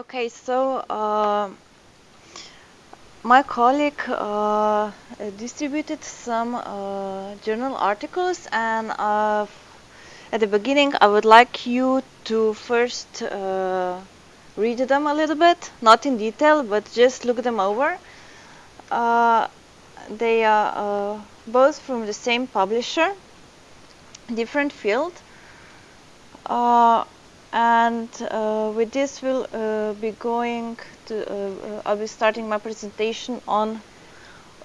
Okay, so uh, my colleague uh, distributed some uh, journal articles, and uh, at the beginning, I would like you to first uh, read them a little bit, not in detail, but just look them over. Uh, they are both from the same publisher, different field. Uh, and uh, with this we'll uh, be going to uh, I'll be starting my presentation on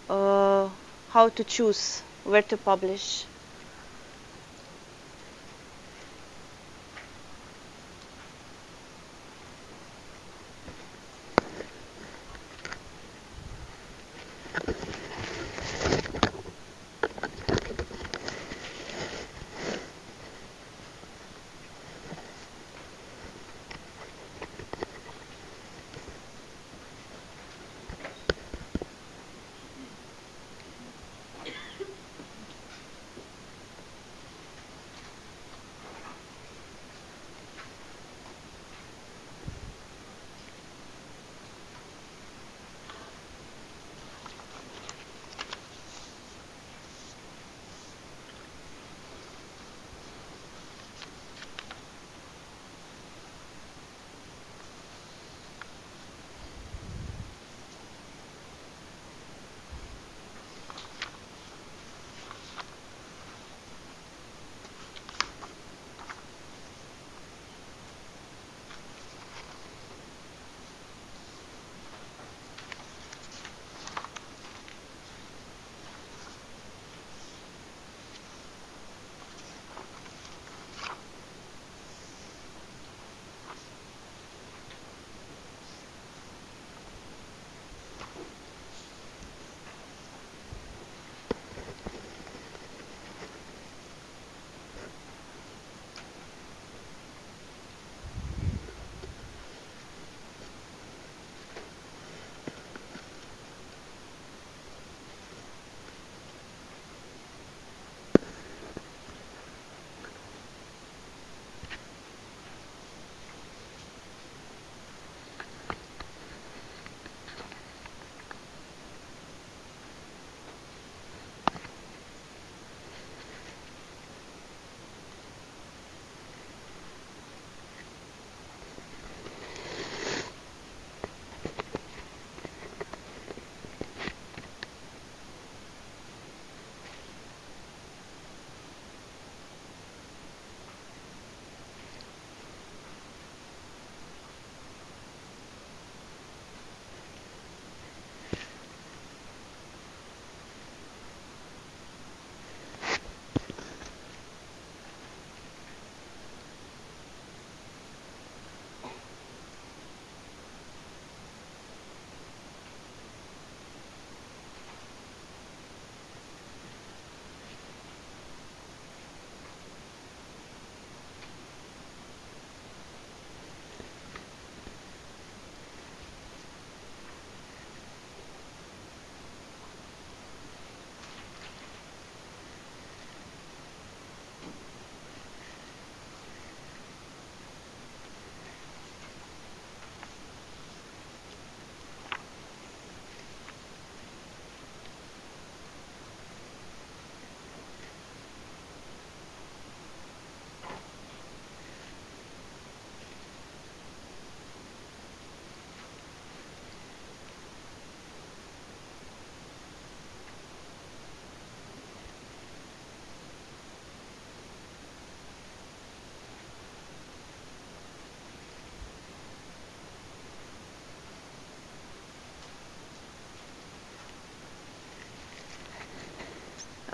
uh, how to choose where to publish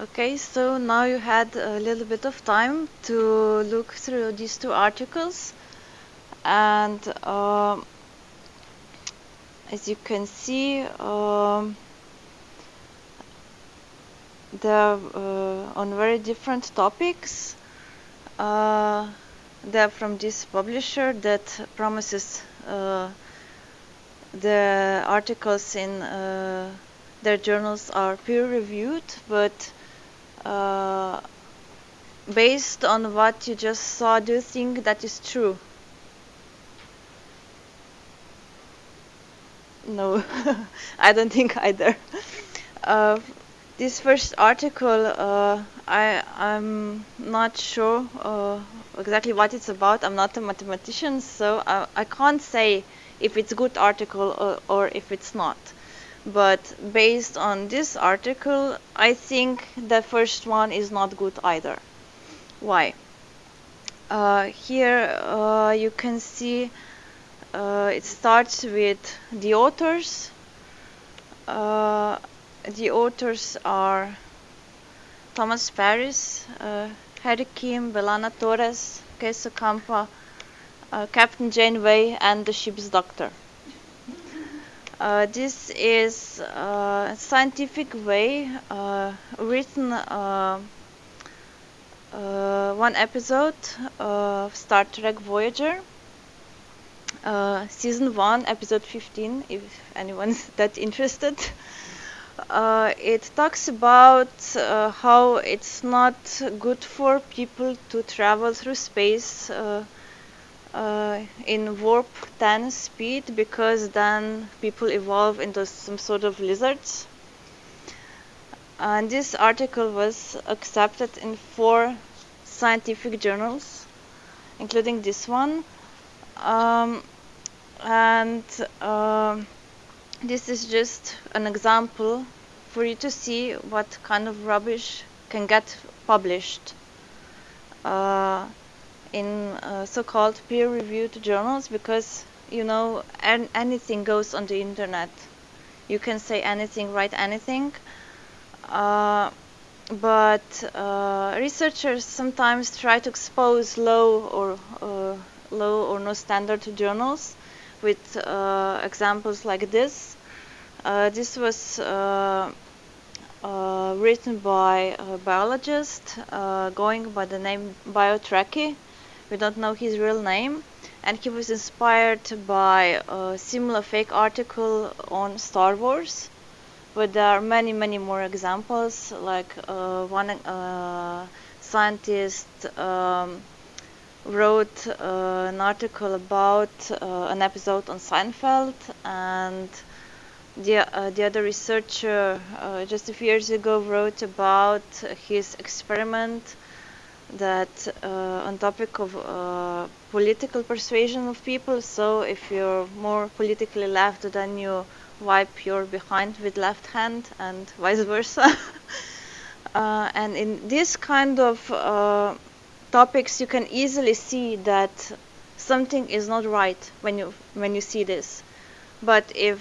Okay, so now you had a little bit of time to look through these two articles and um, as you can see um, they're uh, on very different topics. Uh, they're from this publisher that promises uh, the articles in uh, their journals are peer reviewed, but uh, based on what you just saw, do you think that is true? no, I don't think either. Uh, this first article, uh, I I'm not sure uh, exactly what it's about. I'm not a mathematician, so I, I can't say if it's a good article or, or if it's not. But based on this article, I think the first one is not good either. Why? Uh, here uh, you can see uh, it starts with the authors. Uh, the authors are Thomas Paris, uh, Harry Kim, B'Elanna Torres, Kes Ocampo, uh, Captain Janeway, and the ship's doctor. Uh, this is uh, a scientific way uh, written uh, uh, one episode of Star Trek Voyager, season 1, episode 15, if anyone's that interested. it talks about how it's not good for people to travel through space uh, in warp 10 speed because then people evolve into some sort of lizards. And this article was accepted in four scientific journals, including this one. Um, and um, this is just an example for you to see what kind of rubbish can get published. Uh, in uh, so-called peer-reviewed journals because you know an anything goes on the internet. You can say anything write anything. Uh, but uh, researchers sometimes try to expose low or uh, low or no standard journals with uh, examples like this. Uh, this was written by a biologist going by the name BioTrekkie we don't know his real name. And he was inspired by a similar fake article on Star Wars. But there are many many more examples. Like uh, one uh, scientist um, wrote uh, an article about uh, an episode on Seinfeld. And the, uh, the other researcher uh, just a few years ago wrote about his experiment that uh, on topic of uh, political persuasion of people so if you're more politically left then you wipe your behind with left hand and vice versa. Uh, and in this kind of uh, topics you can easily see that something is not right when you when you see this. But if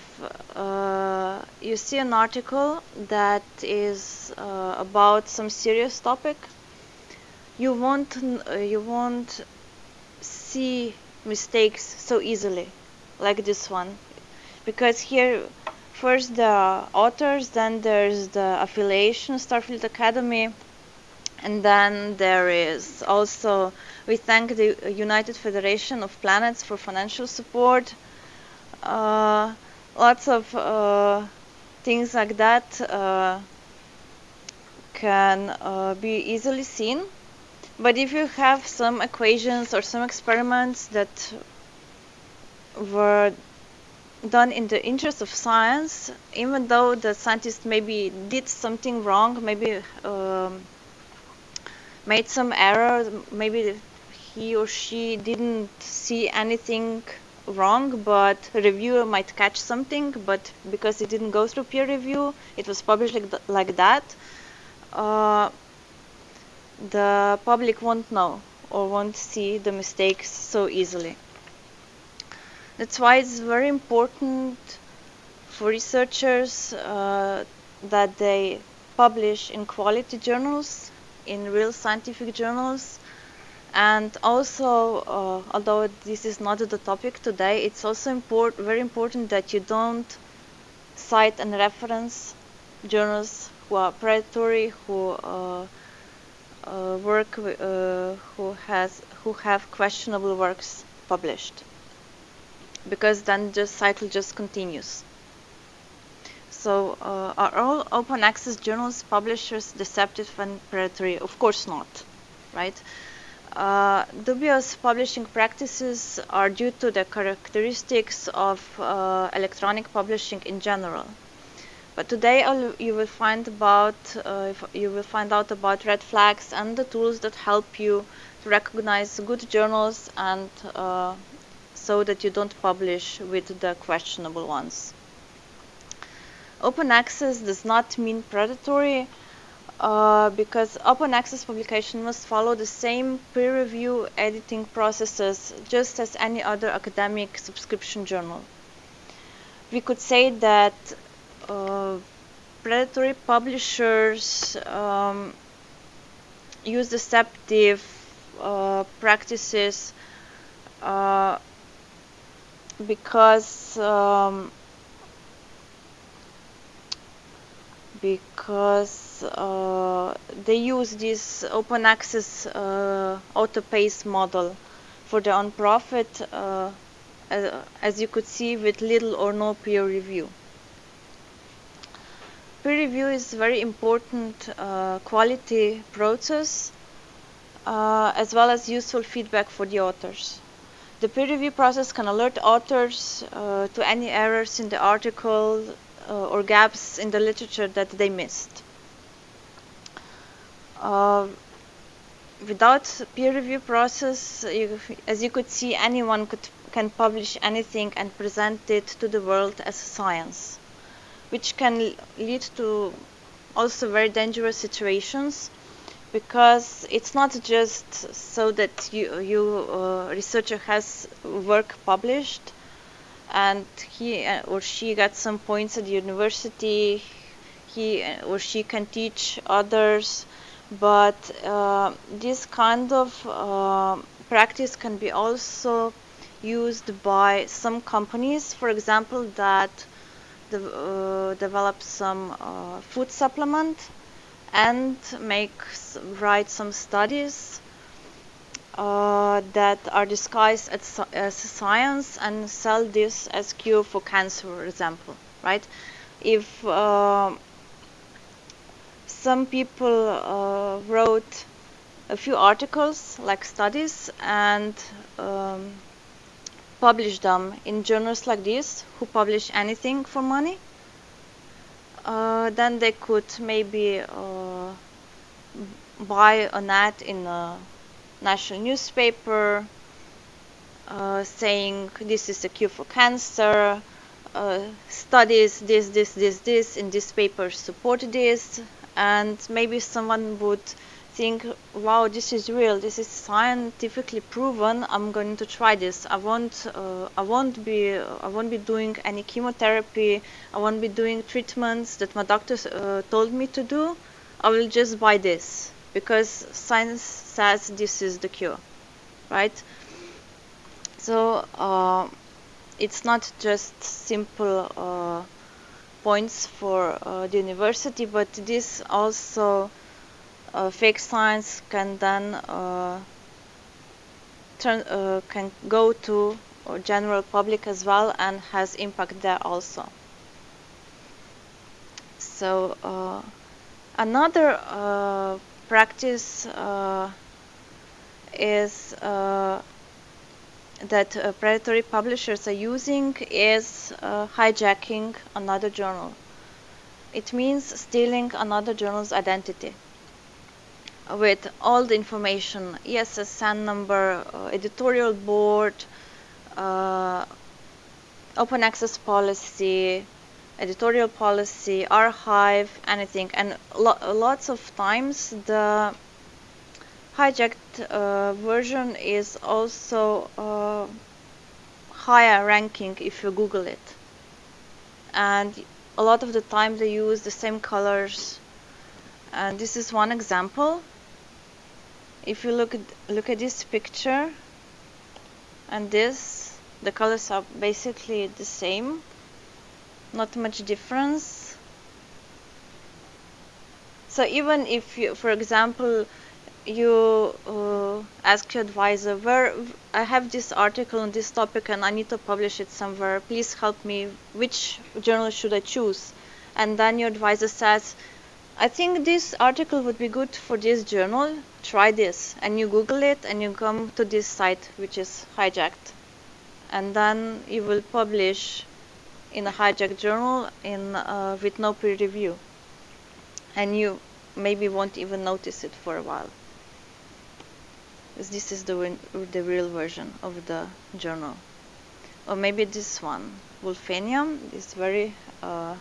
uh, you see an article that is uh, about some serious topic you won't uh, you won't see mistakes so easily like this one. Because here first the authors then there's the affiliation starfleet academy and then there is also we thank the united federation of planets for financial support. Uh, lots of uh, things like that uh, can uh, be easily seen but if you have some equations or some experiments that were done in the interest of science, even though the scientist maybe did something wrong, maybe um, made some error, maybe he or she didn't see anything wrong, but reviewer might catch something, but because it didn't go through peer review, it was published like, th like that. Uh, the public won't know or won't see the mistakes so easily. That's why it's very important for researchers uh, that they publish in quality journals, in real scientific journals, and also, uh, although this is not the topic today, it's also import very important that you don't cite and reference journals who are predatory, who uh, uh, work uh, who has who have questionable works published. Because then the cycle just continues. So uh, are all open access journals publishers deceptive and predatory? Of course not right? Uh, dubious publishing practices are due to the characteristics of uh, electronic publishing in general. But today you will find about uh, you will find out about red flags and the tools that help you to recognize good journals and uh, so that you don't publish with the questionable ones. Open access does not mean predatory uh, because open access publication must follow the same peer review editing processes just as any other academic subscription journal. We could say that uh, predatory publishers um, use deceptive uh, practices uh, because um, because uh, they use this open access uh, author pays model for the non-profit uh, as, as, you could see with little or no peer review. Peer review is a very important uh, quality process uh, as well as useful feedback for the authors. The peer review process can alert authors uh, to any errors in the article uh, or gaps in the literature that they missed. Uh, without peer review process, you, as you could see, anyone could, can publish anything and present it to the world as science, which can lead to also very dangerous situations because it's not just so that you, you uh, researcher has work published and he uh, or she got some points at the university he uh, or she can teach others but uh, this kind of uh, practice can be also used by some companies for example that de uh, develop some uh, food supplement and make write some studies uh, that are disguised as, as, science and sell this as cure for cancer, for example, right? If uh, some people uh, wrote a few articles, like studies, and um, published them in journals like this, who publish anything for money, uh, then they could maybe uh, buy an ad in a national newspaper uh, saying this is a cure for cancer, uh, studies this, this, this, this in this paper support this, and maybe someone would think, wow, this is real, this is scientifically proven. I'm going to try this. I won't, uh, I won't be, I won't be doing any chemotherapy. I won't be doing treatments that my doctor uh, told me to do. I will just buy this because science says this is the cure, right? So uh, it's not just simple uh, points for uh, the university, but this also uh, fake science can then uh, turn uh, can go to general public as well and has impact there also. So another practice uh, is uh, that uh, predatory publishers are using is hijacking another journal. It means stealing another journal's identity with all the information, ESSN number, uh, editorial board, uh, open access policy, editorial policy, archive, anything. And lo lots of times the hijacked uh, version is also uh, higher ranking if you Google it. And a lot of the time they use the same colors. And this is one example. If you look at, look at this picture and this, the colors are basically the same not much difference. So even if you for example you uh, ask your advisor where I have this article on this topic and I need to publish it somewhere. Please help me. Which journal should I choose? And then your advisor says I think this article would be good for this journal. Try this, and you Google it, and you come to this site, which is hijacked, and then you will publish in a hijacked journal in uh, with no peer review, and you maybe won't even notice it for a while. This is the the real version of the journal, or maybe this one, Wolfenium, is very uh,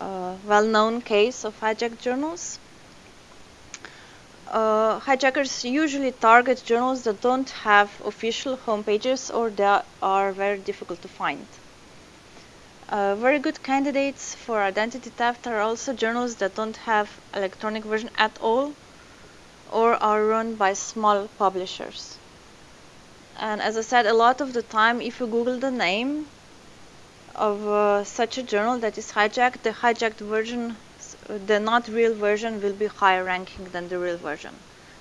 uh, well-known case of hijacked journals. Uh, hijackers usually target journals that don't have official homepages or that are very difficult to find. Uh, very good candidates for identity theft are also journals that don't have electronic version at all or are run by small publishers. And as I said, a lot of the time, if you Google the name of uh, such a journal that is hijacked, the hijacked version, the not real version, will be higher ranking than the real version.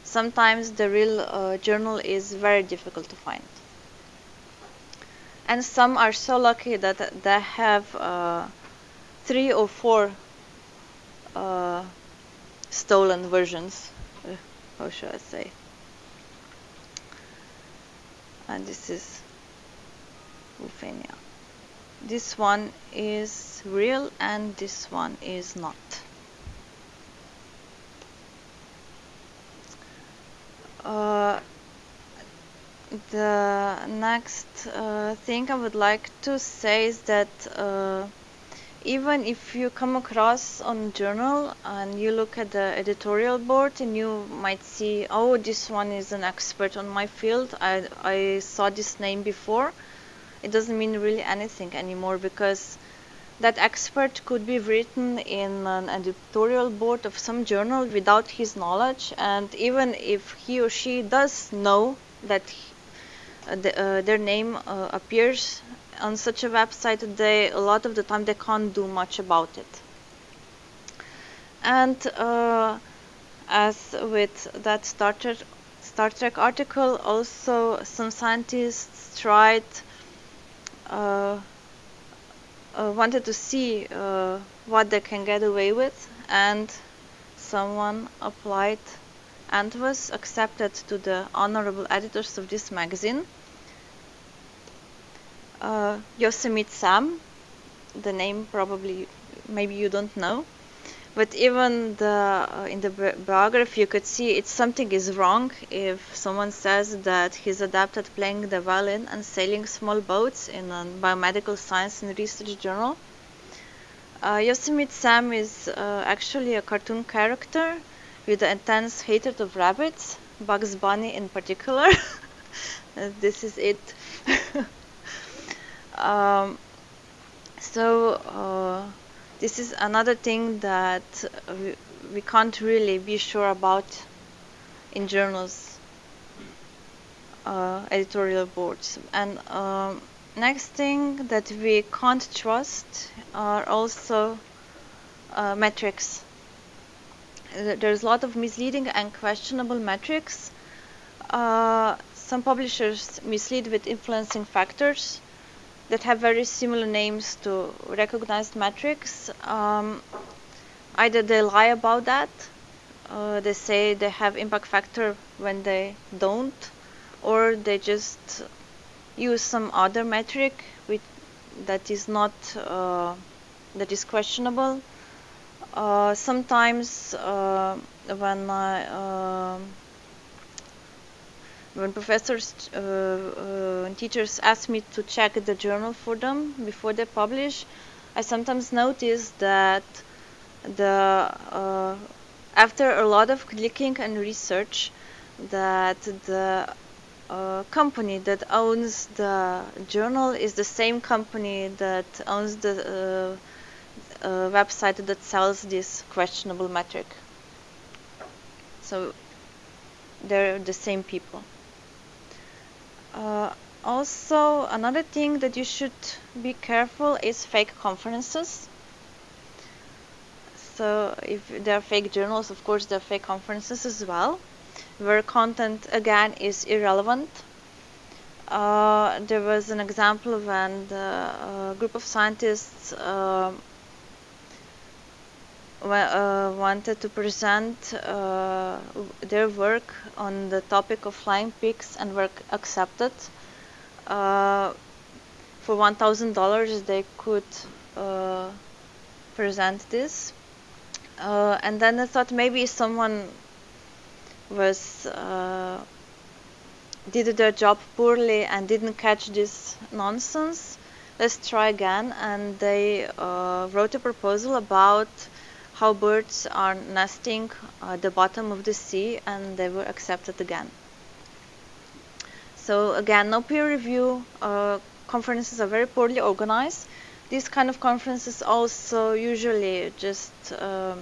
Sometimes the real uh, journal is very difficult to find. And some are so lucky that they have uh, three or four uh, stolen versions uh, how should I say? And this is Wulfenia this one is real and this one is not. Uh, the next uh, thing I would like to say is that uh, even if you come across on journal and you look at the editorial board and you might see oh this one is an expert on my field. I, I saw this name before it doesn't mean really anything anymore because that expert could be written in an editorial board of some journal without his knowledge. And even if he or she does know that uh, the, uh, their name uh, appears on such a website they a lot of the time they can't do much about it. And as with that Star Trek, Star Trek article also some scientists tried uh, uh, wanted to see uh, what they can get away with and someone applied and was accepted to the honorable editors of this magazine uh, Yosemite Sam. The name probably, maybe you don't know. But even the uh, in the bi biography, you could see it's something is wrong if someone says that he's adapted playing the violin and sailing small boats in a biomedical science and research journal. Uh, Yosemite Sam is uh, actually a cartoon character with an intense hatred of rabbits, Bugs Bunny in particular. this is it. Um, so uh, this is another thing that we, we can't really be sure about in journals uh, editorial boards. And um, next thing that we can't trust are also uh, metrics. There's a lot of misleading and questionable metrics. Uh, some publishers mislead with influencing factors that have very similar names to recognized metrics. Um, either they lie about that, uh, they say they have impact factor when they don't, or they just use some other metric which that is not uh, that is questionable. Uh, sometimes uh, when I um, when professors uh, uh, and teachers ask me to check the journal for them before they publish, I sometimes notice that the uh, after a lot of clicking and research, that the uh, company that owns the journal is the same company that owns the uh, uh, website that sells this questionable metric. So they're the same people. Uh, also, another thing that you should be careful is fake conferences. So if there are fake journals, of course there are fake conferences as well, where content again is irrelevant. Uh, there was an example when the uh, group of scientists uh, uh, wanted to present uh, their work on the topic of flying pigs and were accepted. Uh, for $1,000 they could uh, present this. Uh, and then I thought maybe someone was uh, did their job poorly and didn't catch this nonsense. Let's try again. And they wrote a proposal about how birds are nesting at the bottom of the sea and they were accepted again. So again, no peer review, uh, conferences are very poorly organized. These kind of conferences also usually just um,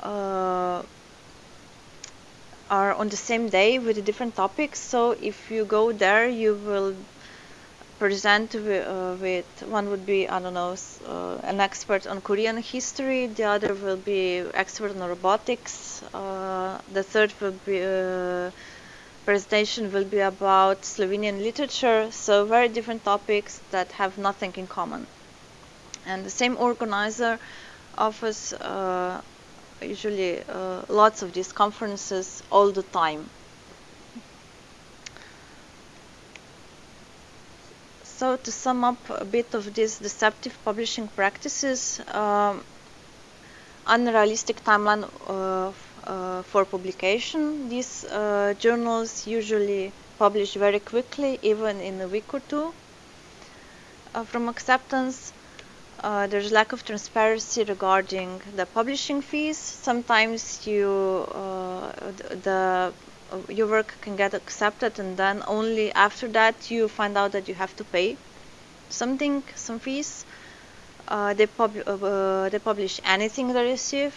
uh, are on the same day with a different topics. So if you go there, you will present with, uh, with, one would be I don't know uh, an expert on Korean history the other will be expert on robotics uh, the third will be uh, presentation will be about Slovenian literature so very different topics that have nothing in common. And the same organizer offers uh, usually uh, lots of these conferences all the time So to sum up a bit of these deceptive publishing practices, um, unrealistic timeline uh, uh, for publication. These uh, journals usually publish very quickly, even in a week or two uh, from acceptance. Uh, there's lack of transparency regarding the publishing fees. Sometimes you uh, the your work can get accepted and then only after that you find out that you have to pay something some fees. Uh, they, pub uh, they publish anything they receive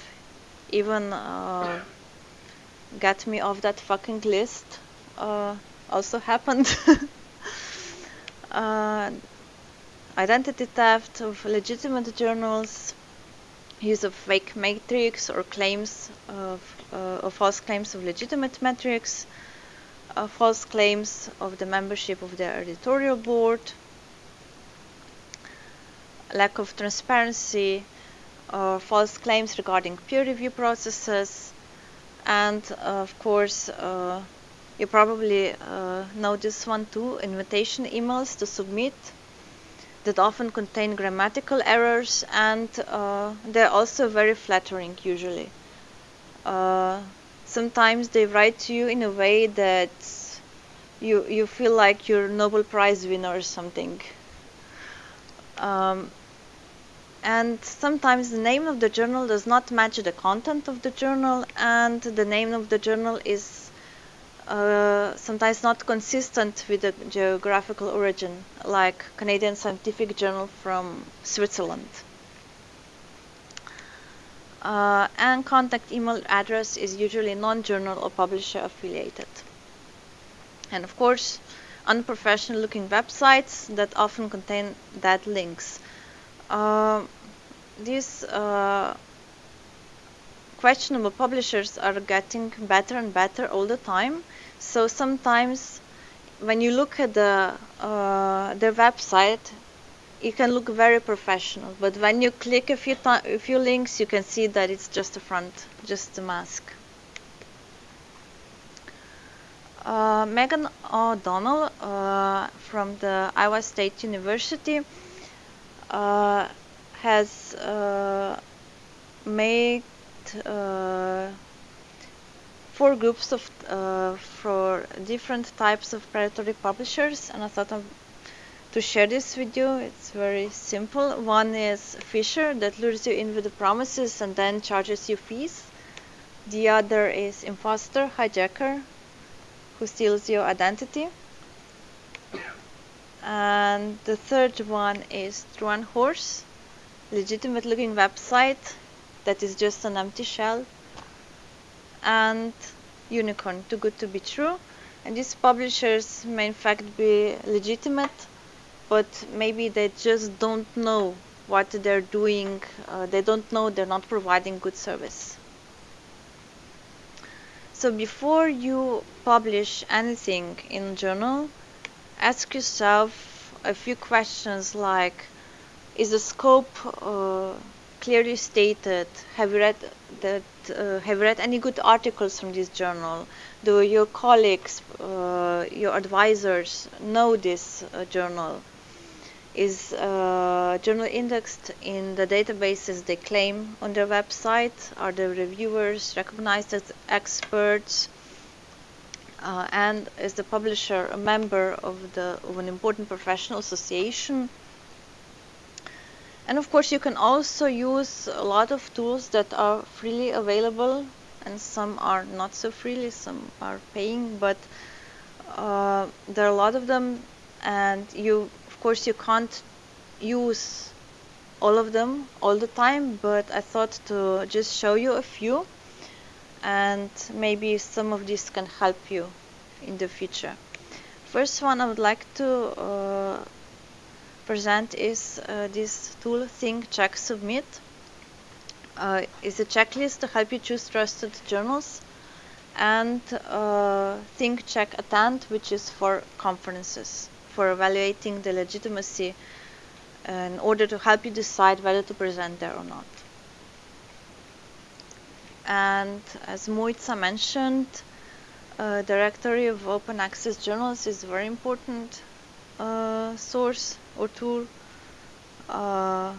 even uh, get me off that fucking list uh, also happened. Uh, identity theft of legitimate journals use of fake metrics or claims of, uh, false claims of legitimate metrics, uh, false claims of the membership of the editorial board, lack of transparency, or false claims regarding peer review processes, and uh, of course, uh, you probably uh, know this one too, invitation emails to submit that often contain grammatical errors and uh, they're also very flattering usually. Uh, sometimes they write to you in a way that you you feel like you're Nobel Prize winner or something. Um, and sometimes the name of the journal does not match the content of the journal and the name of the journal is uh, sometimes not consistent with the geographical origin, like Canadian Scientific Journal from Switzerland. Uh, and contact email address is usually non-journal or publisher affiliated. And of course, unprofessional looking websites that often contain dead links. Uh, these uh, questionable publishers are getting better and better all the time so sometimes when you look at the uh, their website, it can look very professional. But when you click a few a few links, you can see that it's just a front, just a mask. Uh, Megan O'Donnell uh, from the Iowa State University uh, has uh, made uh, four groups of uh, for different types of predatory publishers and I thought to share this with you it's very simple. One is Phisher that lures you in with the promises and then charges you fees. The other is imposter hijacker who steals your identity. And the third one is Trojan horse legitimate looking website that is just an empty shell. And unicorn too good to be true. And these publishers may in fact be legitimate but maybe they just don't know what they're doing uh, they don't know they're not providing good service so before you publish anything in journal ask yourself a few questions like is the scope uh, clearly stated. Have you read that? Uh, have you read any good articles from this journal? Do your colleagues, uh, your advisors know this uh, journal? Is uh, journal indexed in the databases they claim on their website? Are the reviewers recognized as experts? Uh, and is the publisher a member of the of an important professional association? And of course, you can also use a lot of tools that are freely available, and some are not so freely, some are paying, but uh, there are a lot of them, and you, of course, you can't use all of them all the time, but I thought to just show you a few, and maybe some of these can help you in the future. First one I would like to uh, present is uh, this tool Think, Check, Submit. Uh, is a checklist to help you choose trusted journals and uh, Think, Check, Attend, which is for conferences, for evaluating the legitimacy in order to help you decide whether to present there or not. And as Mojca mentioned, uh, directory of open access journals is a very important uh, source or tool. Uh,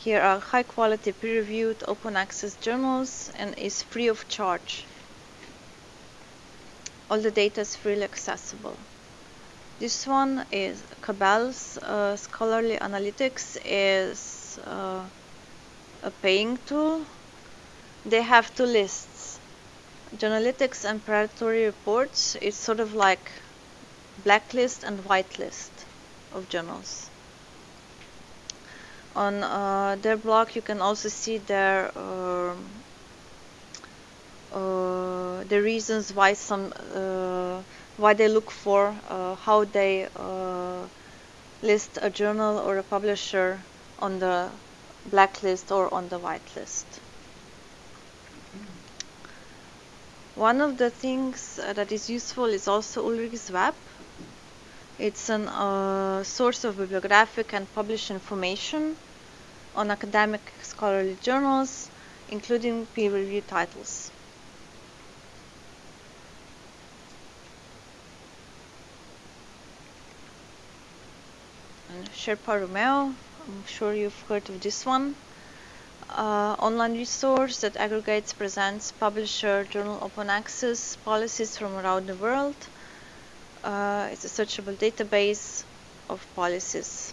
here are high quality peer reviewed open access journals and is free of charge. All the data is freely accessible. This one is Cabell's uh, Scholarly Analytics is uh, a paying tool. They have two lists. Journalytics and predatory reports It's sort of like blacklist and whitelist of journals. On uh, their blog, you can also see their uh, the reasons why some uh, why they look for uh, how they uh, list a journal or a publisher on the blacklist or on the whitelist. One of the things that is useful is also Ulrich's Web. It's a uh, source of bibliographic and published information on academic scholarly journals, including peer-reviewed titles. Sherpa Romeo, I'm sure you've heard of this one. Uh, online resource that aggregates, presents, publisher, journal open access policies from around the world uh, it's a searchable database of policies.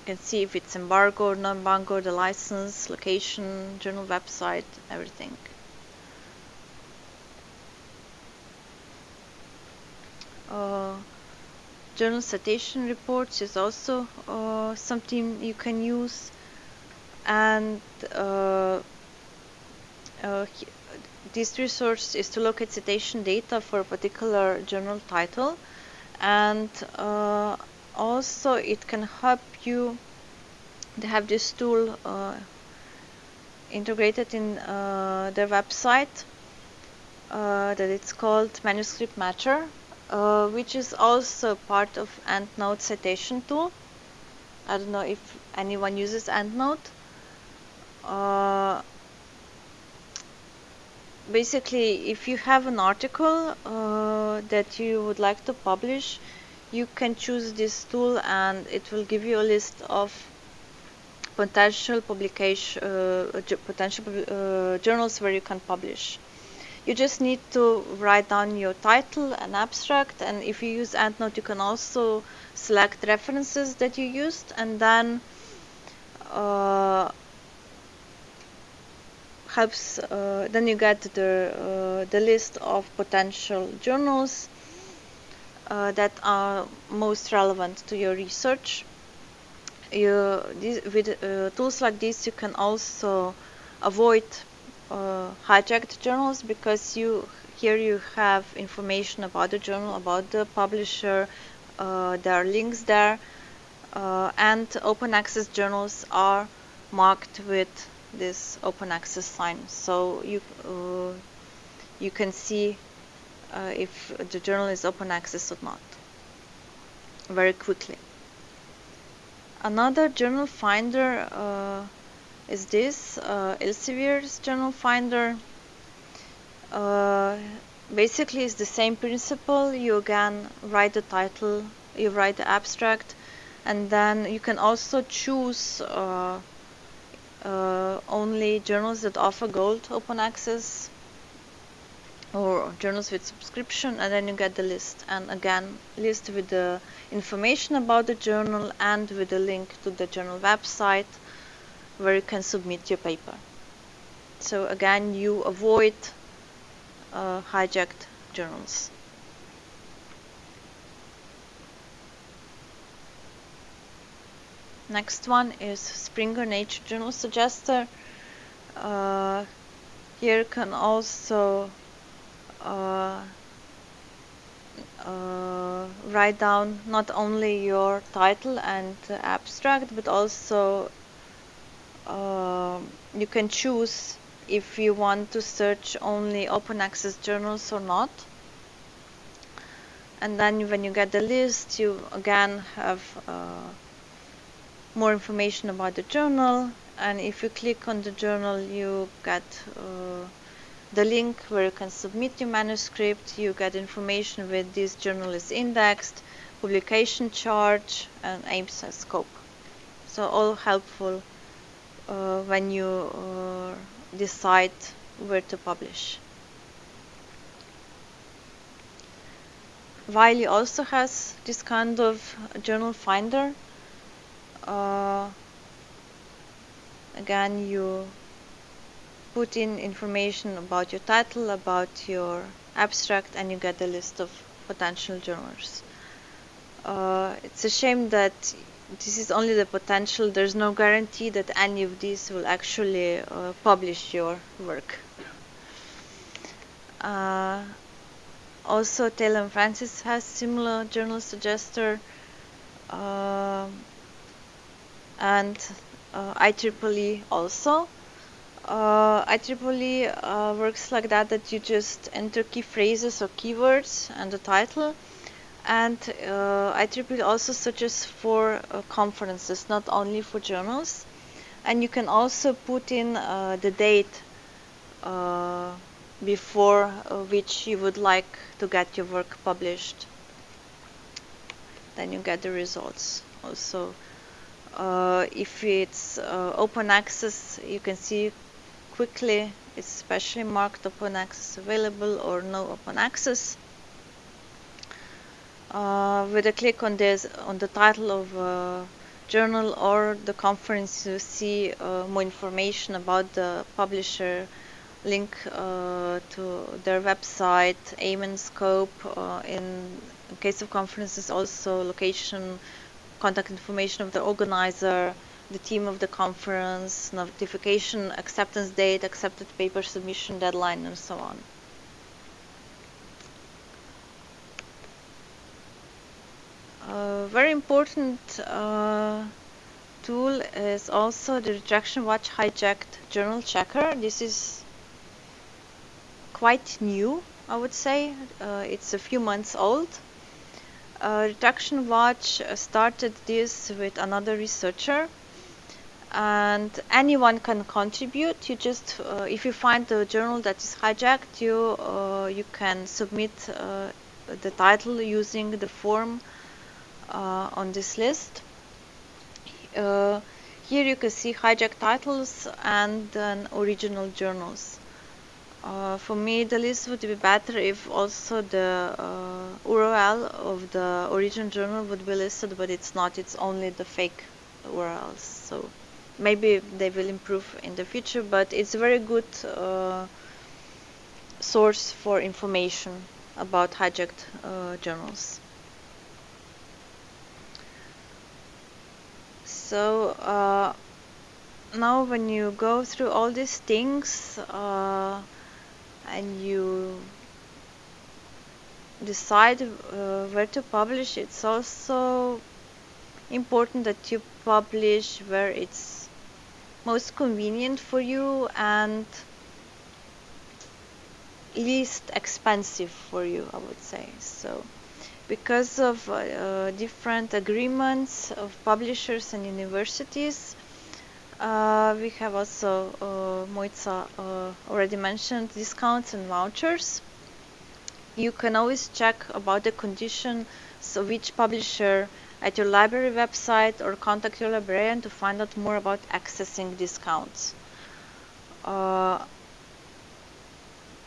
You can see if it's embargo non-embargo, the license, location, journal website, everything. Journal citation reports is also uh, something you can use. And uh, uh this resource is to locate citation data for a particular journal title. And uh, also it can help you they have this tool uh, integrated in uh, their website uh, that it's called manuscript matcher uh, which is also part of EndNote citation tool. I don't know if anyone uses EndNote. Uh, basically if you have an article uh, that you would like to publish you can choose this tool and it will give you a list of potential publication uh, potential uh, journals where you can publish you just need to write down your title and abstract and if you use EndNote you can also select references that you used and then uh, helps uh, then you get the uh, the list of potential journals uh, that are most relevant to your research. You with uh, tools like this you can also avoid hijacked journals because you here you have information about the journal about the publisher uh, there are links there and open access journals are marked with this open access sign so you uh, you can see uh, if the journal is open access or not very quickly. Another journal finder uh, is this uh, Elsevier's journal finder. Uh, basically, it's the same principle. You again write the title, you write the abstract, and then you can also choose uh, uh, only journals that offer gold open access or journals with subscription and then you get the list and again list with the information about the journal and with the link to the journal website where you can submit your paper. So again you avoid uh, hijacked journals. Next one is Springer Nature Journal Suggester. Uh, here can also uh, uh, write down not only your title and abstract but also uh, you can choose if you want to search only open access journals or not and then when you get the list you again have uh, more information about the journal and if you click on the journal you get uh, the link where you can submit your manuscript. You get information with this journal is indexed, publication charge, and aims and scope. So all helpful when you uh, decide where to publish. Wiley also has this kind of journal finder. Uh, again, you put in information about your title, about your abstract, and you get a list of potential journals. Uh, it's a shame that this is only the potential. There's no guarantee that any of these will actually uh, publish your work. Uh, also, Taylor and Francis has similar journal suggester, uh, and uh, IEEE also uh, IEEE uh, works like that that you just enter key phrases or keywords and the title and uh, IEEE also searches for uh, conferences not only for journals. And you can also put in uh, the date uh, before uh, which you would like to get your work published. Then you get the results also. Uh, if it's open access you can see quickly it's specially marked open access available or no open access uh, with a click on this on the title of uh, journal or the conference you see uh, more information about the publisher link uh, to their website aim and scope uh, in case of conferences also location contact information of the organizer the team of the conference, notification, acceptance date, accepted paper submission deadline, and so on. A very important uh, tool is also the Retraction Watch hijacked journal checker. This is quite new, I would say. Uh, it's a few months old. Uh, Retraction Watch started this with another researcher and anyone can contribute you just uh, if you find the journal that is hijacked you uh, you can submit uh, the title using the form on this list. Uh, here you can see hijacked titles and then original journals. Uh, for me the list would be better if also the URL of the original journal would be listed but it's not. It's only the fake URLs so maybe they will improve in the future but it's a very good uh, source for information about hijacked uh, journals so uh, now when you go through all these things uh, and you decide uh, where to publish it's also important that you publish where it's most convenient for you and least expensive for you I would say. So because of uh, different agreements of publishers and universities. Uh, we have also, uh, uh, already mentioned, discounts and vouchers. You can always check about the conditions of each publisher at your library website or contact your librarian to find out more about accessing discounts. Uh,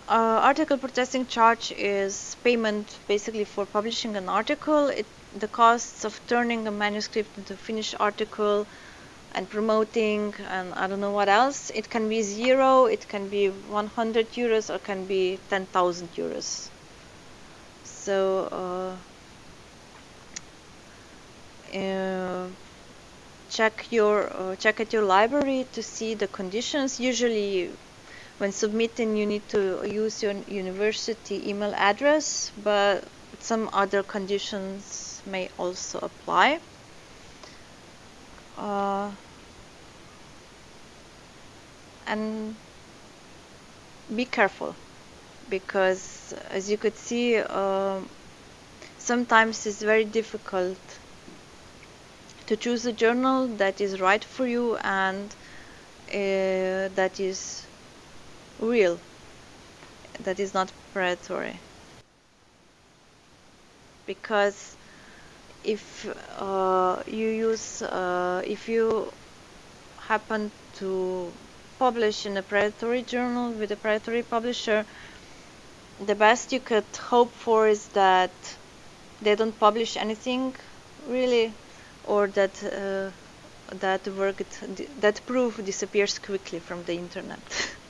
uh, article processing charge is payment basically for publishing an article. It, the costs of turning a manuscript into a finished article and promoting and I don't know what else. It can be zero, it can be 100 euros or can be 10,000 euros. So uh, uh, check your uh, check at your library to see the conditions. Usually when submitting you need to use your university email address but some other conditions may also apply. Uh, and be careful because as you could see uh, sometimes it's very difficult to choose a journal that is right for you and uh, that is real that is not predatory. Because if uh, you use uh, if you happen to publish in a predatory journal with a predatory publisher the best you could hope for is that they don't publish anything really or that uh, that work that proof disappears quickly from the internet